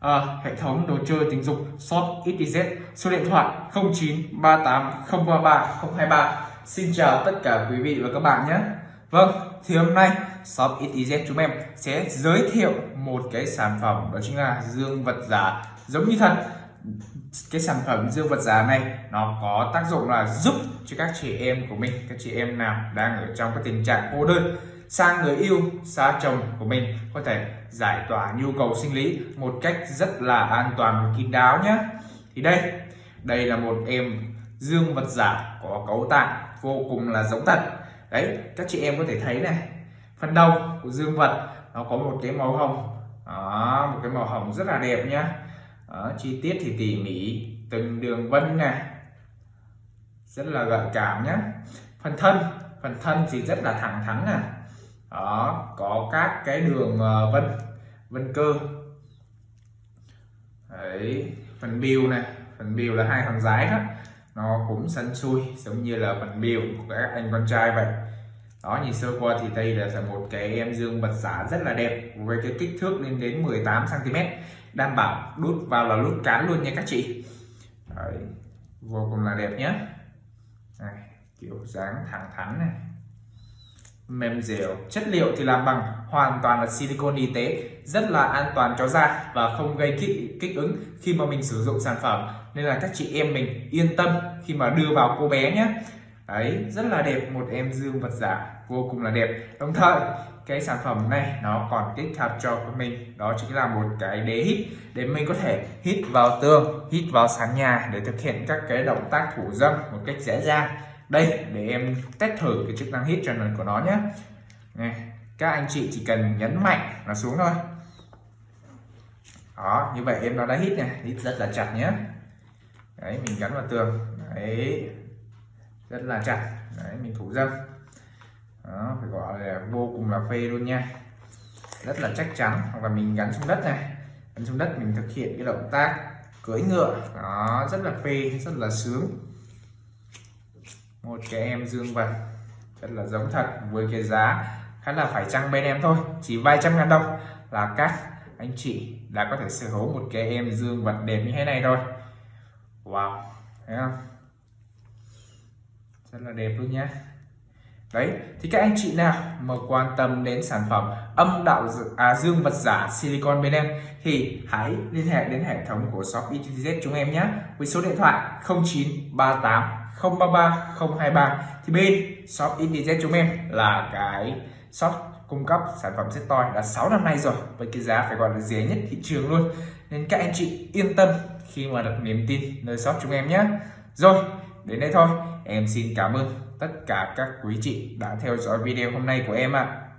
à, hệ thống đồ chơi tình dục Shop XYZ số điện thoại 0938033023 Xin chào tất cả quý vị và các bạn nhé. Vâng thì hôm nay Shop XYZ chúng em sẽ giới thiệu một cái sản phẩm đó chính là dương vật giả giống như thật cái sản phẩm dương vật giả này nó có tác dụng là giúp cho các chị em của mình các chị em nào đang ở trong cái tình trạng cô đơn sang người yêu xa chồng của mình. Có thể giải tỏa nhu cầu sinh lý một cách rất là an toàn và kín đáo nhé. Thì đây đây là một em dương vật giả có cấu tạo vô cùng là giống thật. Đấy các chị em có thể thấy này phần đầu của dương vật nó có một cái màu hồng. Đó, một cái màu hồng rất là đẹp nhá đó, chi tiết thì tỉ mỉ từng đường vân này. Rất là gợi cảm nhá. phần thân phần thân thì rất là thẳng thắn nè đó có các cái đường ờ, vân vân cơ. Đấy phần bill này phần bill là hai thằng dái đó. Nó cũng săn xui giống như là phần bill của các anh con trai vậy. Đó nhìn sơ qua thì đây là một cái em dương vật giả rất là đẹp với cái kích thước lên đến 18 cm đảm bảo đút vào là đút cán luôn nha các chị. Đấy, vô cùng là đẹp nhé này, kiểu dáng thẳng thắn này mềm dẻo chất liệu thì làm bằng hoàn toàn là silicon y tế rất là an toàn cho da và không gây kích, kích ứng khi mà mình sử dụng sản phẩm. Nên là các chị em mình yên tâm khi mà đưa vào cô bé nhé. Đấy rất là đẹp một em dương vật giả vô cùng là đẹp. Đồng thời cái sản phẩm này nó còn tích hợp cho mình đó chính là một cái đế hít để mình có thể hít vào tường hít vào sàn nhà để thực hiện các cái động tác thủ dâm một cách dễ dàng đây để em test thử cái chức năng hít cho của nó nhé. Này, các anh chị chỉ cần nhấn mạnh là xuống thôi. Đó như vậy em nó đã hít này hít rất là chặt nhé. Đấy mình gắn vào tường. Đấy rất là chặt. Đấy mình thủ dâm. Đó, phải gọi là vô cùng là phê luôn nha. Rất là chắc chắn. Hoặc là mình gắn xuống đất này. Gắn xuống đất mình thực hiện cái động tác cưỡi ngựa. Đó rất là phê rất là sướng một cái em dương vật rất là giống thật với cái giá khá là phải chăng bên em thôi chỉ vài trăm ngàn đồng. Là các anh chị đã có thể sở hữu một cái em dương vật đẹp như thế này thôi wow thấy không? Rất là đẹp luôn nhé đấy thì các anh chị nào mà quan tâm đến sản phẩm âm đạo à, dương vật giả silicon bên em thì hãy liên hệ đến hệ thống của shop ETZ chúng em nhé với số điện thoại 0938 033 023 thì bên shop internet chúng em là cái shop cung cấp sản phẩm set toy đã 6 năm nay rồi, với cái giá phải gọi là rẻ nhất thị trường luôn. Nên các anh chị yên tâm khi mà đặt niềm tin nơi shop chúng em nhé. Rồi, đến đây thôi. Em xin cảm ơn tất cả các quý chị đã theo dõi video hôm nay của em ạ. à.